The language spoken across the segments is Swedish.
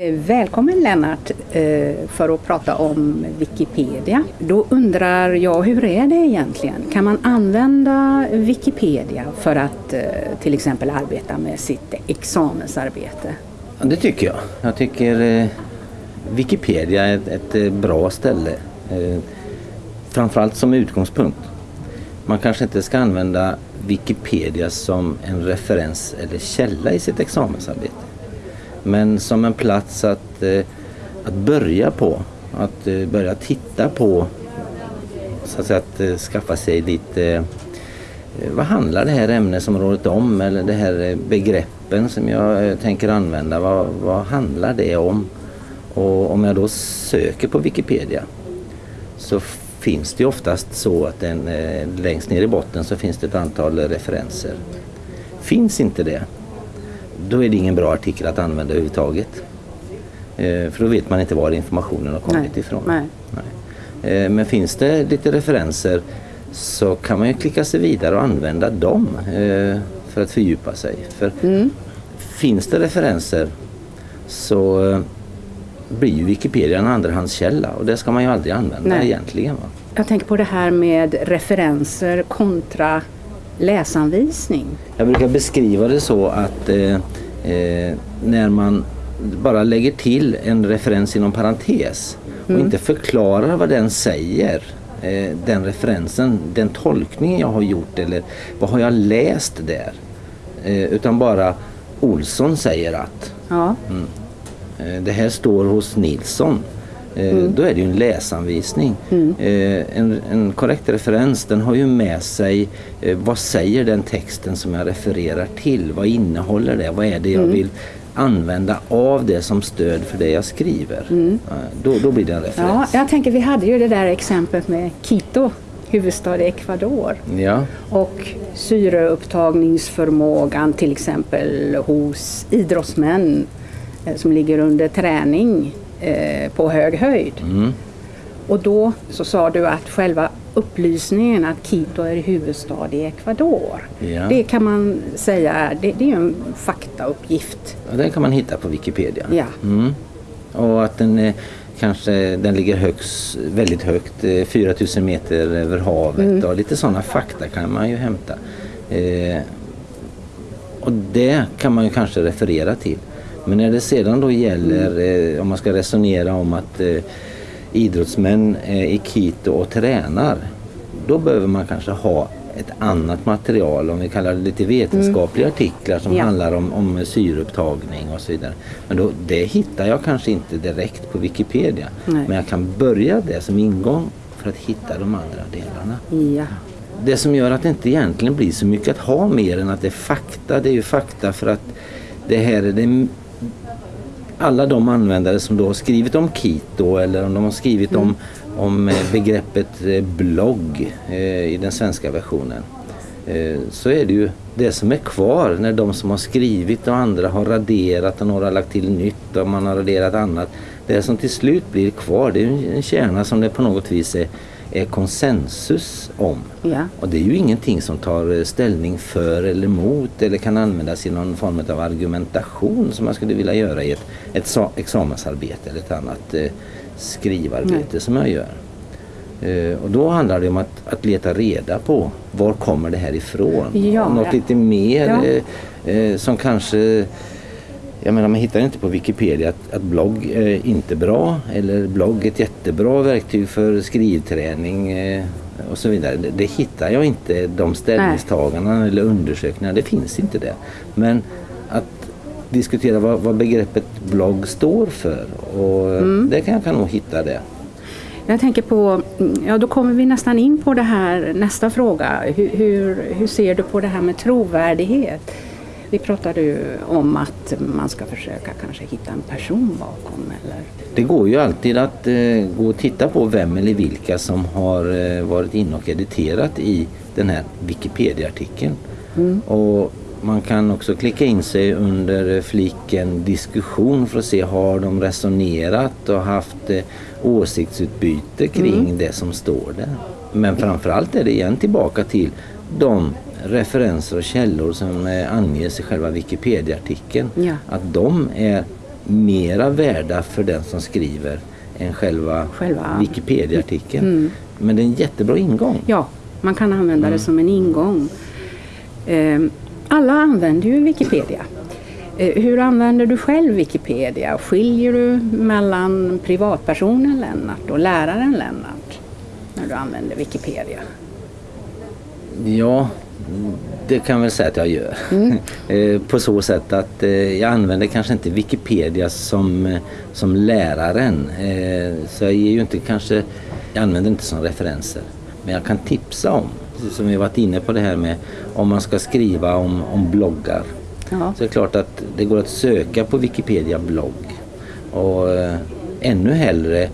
Eh, välkommen Lennart eh, för att prata om Wikipedia. Då undrar jag, hur är det egentligen? Kan man använda Wikipedia för att eh, till exempel arbeta med sitt examensarbete? Ja, det tycker jag. Jag tycker Wikipedia är ett, bra ställe. Framförallt som utgångspunkt. Man kanske inte ska använda Wikipedia som en referens eller källa i sitt examensarbete. Men som en plats att, eh, att börja på. Att eh, börja titta på. Så att, säga, att eh, skaffa sig lite eh, eh, vad handlar det här ämnesområdet om eller det här eh, begreppen som jag eh, tänker använda, vad, vad handlar det om? Och om jag då söker på Wikipedia så finns det oftast så att den, längst ner i botten så finns det ett antal referenser. Finns inte det, då är det ingen bra artikel att använda överhuvudtaget. Eh, för då vet man inte var informationen har kommit Nej. ifrån. Nej. Nej. Eh, Men finns det lite referenser så kan man ju klicka sig vidare och använda dem eh, för att fördjupa sig. För Mm. finns det referenser så blir ju Wikipedia en andrahandskälla och det ska man ju aldrig använda Nej. egentligen. Va? Jag tänker på det här med referenser kontra läsanvisning. Jag brukar beskriva det så att eh, eh, när man bara lägger till en referens inom parentes och inte förklarar vad den säger, eh, den referensen, den tolkningen jag har gjort eller vad har jag läst där? Eh, utan bara Olsson säger att Ja, Eh, Det här står hos Nilsson. Eh, Då är det ju en läsanvisning. Eh, En, en korrekt referens den har ju med sig eh, vad säger den texten som jag refererar till? Vad innehåller det? Vad är det jag vill använda av det som stöd för det jag skriver? Eh, Då, då blir det en ja, referens. jag tänker vi hade ju det där exemplet med Quito, huvudstad i Ecuador. Ja. Och syreupptagningsförmågan till exempel hos idrottsmän som ligger under träning eh, på hög höjd. Mm. Och då så sa du att själva upplysningen att Quito är huvudstad i Ecuador. Ja. Det kan man säga det, det är en faktauppgift. Ja, den kan man hitta på Wikipedia. Ja. Mm. Och att den eh, kanske den ligger högst, väldigt högt, eh, 4000 meter över havet och lite sådana fakta kan man ju hämta. Eh, och det kan man ju kanske referera till. Men när det sedan då gäller, eh, om man ska resonera om att eh, idrottsmän är i Quito och tränar, då behöver man kanske ha ett annat material, om vi kallar det lite vetenskapliga artiklar som Ja. handlar om, om syreupptagning och så vidare. Men då, det hittar jag kanske inte direkt på Wikipedia. Nej. Men jag kan börja det som ingång för att hitta de andra delarna. Ja. Det som gör att det inte egentligen blir så mycket att ha mer än att det är fakta, det är ju fakta för att det här är det alla de användare som då har skrivit om Quito eller om de har skrivit om, om eh, begreppet eh, blogg eh, i den svenska versionen. Eh, så är det ju det som är kvar när de som har skrivit och andra har raderat och några har lagt till nytt och man har raderat annat. Det som till slut blir kvar det är en kärna som det på något vis är, är konsensus om. Ja. Och det är ju ingenting som tar eh, ställning för eller emot eller kan användas i någon form av argumentation som man skulle vilja göra i ett, ett sa- examensarbete eller ett annat eh, skrivarbete som jag gör. Eh, och då handlar det om att, att leta reda på var kommer det här ifrån? Ja, Något ja. lite mer Ja. eh, eh, som kanske jag menar man hittar inte på Wikipedia att, att blogg är inte bra eller blogg är ett jättebra verktyg för skrivträning eh, och så vidare. Det, det hittar jag inte de ställningstagandena eller undersökningarna. Det finns inte det. Men att diskutera vad, vad begreppet blogg står för och eh, det kan jag kan nog hitta det. Jag tänker på, ja då kommer vi nästan in på det här, nästa fråga. Hur, hur, hur ser du på det här med trovärdighet? Vi pratade ju om att man ska försöka kanske hitta en person bakom eller Det går ju alltid att eh, gå och titta på vem eller vilka som har eh, varit inne och editerat i den här Wikipedia-artikeln. Och man kan också klicka in sig under fliken diskussion för att se har de resonerat och haft eh, åsiktsutbyte kring det som står där. Men framförallt är det igen tillbaka till de referenser och källor som eh, anges i själva Wikipedia-artikeln. Ja. Att de är mera värda för den som skriver än själva, Själva- Wikipedia-artikeln. Mm. Men det är en jättebra ingång. Ja, man kan använda det som en ingång. Eh, alla använder ju Wikipedia. Eh, hur använder du själv Wikipedia? Skiljer du mellan privatpersonen Lennart och läraren Lennart när du använder Wikipedia? Ja, det kan jag väl säga att jag gör. Eh, På så sätt att eh, jag använder kanske inte Wikipedia som, eh, som läraren. Så jag ger ju inte kanske, jag använder inte som referenser. Men jag kan tipsa om, som vi varit inne på det här med om man ska skriva om, om bloggar. Ja. Så det är klart att det går att söka på Wikipedia blogg. Och ännu hellre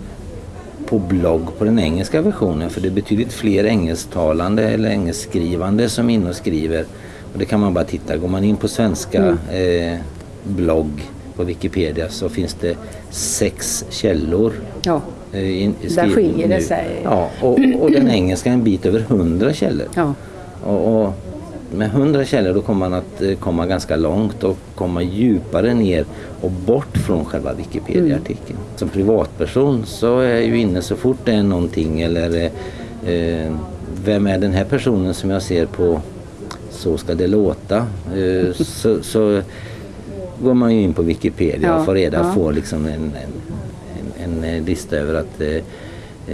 på blogg på den engelska versionen för det är betydligt fler engelsktalande eller engelskskrivande som är inne och skriver. Och det kan man bara titta. Går man in på svenska eh, blogg på Wikipedia så finns det sex källor. Ja, eh, in- Där skiljer det nu. sig. Ja, och, och den engelska en bit över hundra källor. ja. Och, och med 100 källor då kommer man att eh, komma ganska långt och komma djupare ner och bort från själva Wikipedia-artikeln. Som privatperson så är jag ju inne så fort det är någonting eller eh, eh, vem är den här personen som jag ser på Så ska det låta. Eh, så, så går man ju in på Wikipedia Ja, och får reda ja. får liksom en, en, en, eh, lista över att eh,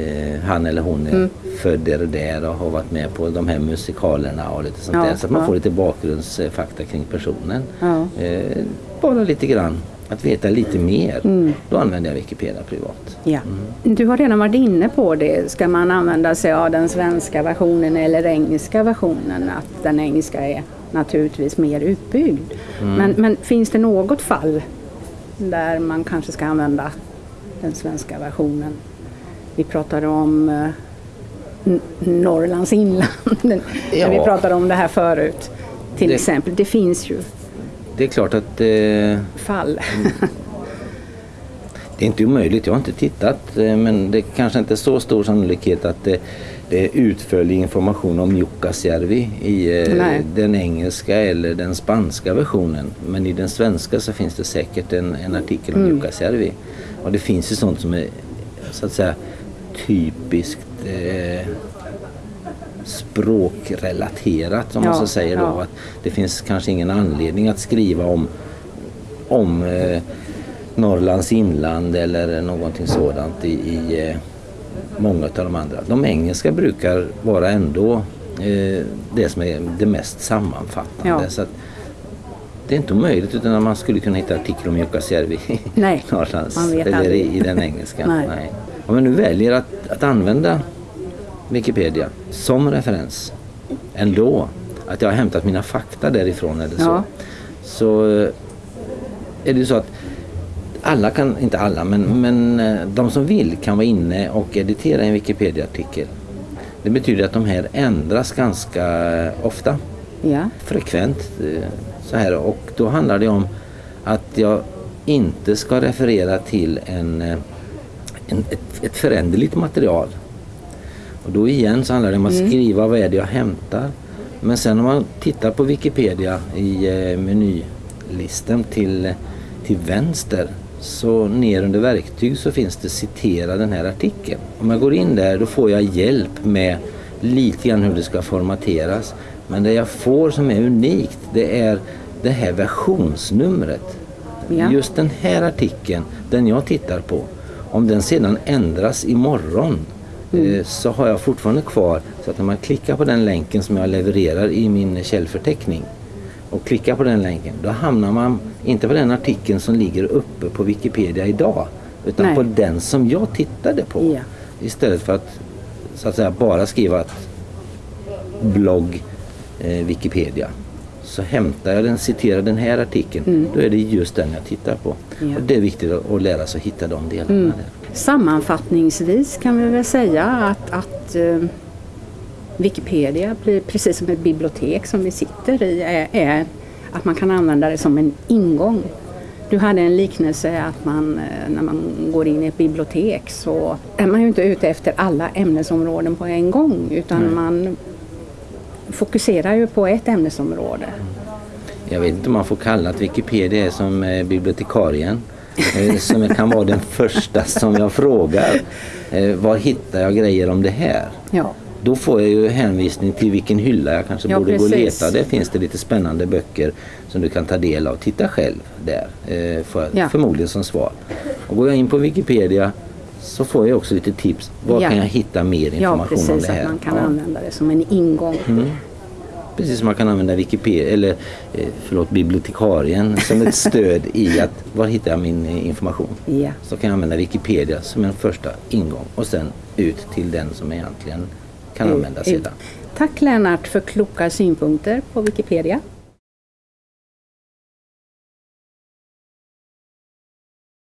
eh, han eller hon är Mm. född där och där och har varit med på de här musikalerna och lite sånt Ja, där. Så att man får lite bakgrundsfakta kring personen. Bara lite grann, att veta lite mer. Mm. Då använder jag Wikipedia privat. Ja. Du har redan varit inne på det. Ska man använda sig av den svenska versionen eller engelska versionen? Att den engelska är naturligtvis mer utbyggd. Men, men finns det något fall där man kanske ska använda den svenska versionen? Vi pratade om eh, Norrlands inland. När vi Ja. pratade om det här förut. Till Det- exempel. Det finns ju Det är klart att eh, fall. Det är inte omöjligt, jag har inte tittat eh, men det kanske inte är så stor sannolikhet att det, det är utförlig information om Jukkasjärvi i eh, den engelska eller den spanska versionen. Men i den svenska så finns det säkert en, en artikel om Jukkasjärvi. Och det finns ju sånt som är så att säga typiskt eh, språkrelaterat om man Ja, så säger då. ja. Att det finns kanske ingen anledning att skriva om om eh, Norrlands inland eller någonting sådant i, i eh, många av de andra. De engelska brukar vara ändå eh, det som är det mest sammanfattande. Ja. Så att det är inte omöjligt utan man skulle kunna hitta artiklar om Jukkasjärvi i Nej, Norrlands man eller aldrig. i, den engelska. Nej. Om man nu väljer att, att använda Wikipedia som referens ändå, att jag har hämtat mina fakta därifrån eller så, Ja. så eh, är det ju så att alla kan, inte alla, men, men eh, de som vill kan vara inne och editera en Wikipedia-artikel. Det betyder att de här ändras ganska ofta, ja. frekvent. eh, Så här. Och då handlar det om att jag inte ska referera till en, en, ett, ett föränderligt material. Och då igen så handlar det om att skriva vad är det jag hämtar. Men sen om man tittar på Wikipedia i eh, menylistan till, till vänster så ner under verktyg så finns det citera den här artikeln. Om jag går in där då får jag hjälp med lite grann hur det ska formateras. Men det jag får som är unikt det är det här versionsnumret. Ja. Just den här artikeln, den jag tittar på, om den sedan ändras imorgon eh, så har jag fortfarande kvar så att när man klickar på den länken som jag levererar i min källförteckning och klickar på den länken, då hamnar man inte på den artikeln som ligger uppe på Wikipedia idag utan Nej. på den som jag tittade på. Ja. Istället för att så att säga bara skriva att blogg eh, Wikipedia så hämtar jag den, citerar den här artikeln, då är det just den jag tittar på. Mm. Ja. Och det är viktigt att, att lära sig att hitta de delarna. Mm. Där. Sammanfattningsvis kan vi väl säga att, att eh, Wikipedia blir precis som ett bibliotek som vi sitter i är, är att man kan använda det som en ingång. Du hade en liknelse att man eh, när man går in i ett bibliotek så är man ju inte ute efter alla ämnesområden på en gång utan man fokuserar ju på ett ämnesområde. Jag vet inte om man får kalla att Wikipedia är som eh, bibliotekarien. Eh, som kan vara den första som jag frågar. Eh, var hittar jag grejer om det här? Ja. Då får jag ju hänvisning till vilken hylla jag kanske Ja, borde gå och precis. leta. Där finns det lite spännande böcker som du kan ta del av. Titta själv där, eh, för, Ja. förmodligen som svar. Och går jag in på Wikipedia så får jag också lite tips. Var Ja. kan jag hitta mer ja, information om precis. det här? Att man kan Ja. använda det som en ingång. Precis som man kan använda Wikipedia, eller eh, förlåt, bibliotekarien som ett stöd i att var hittar jag min eh, information? Ja. Så kan jag använda Wikipedia som en första ingång och sen ut till den som egentligen kan använda Ut. sedan. Tack Lennart för kloka synpunkter på Wikipedia.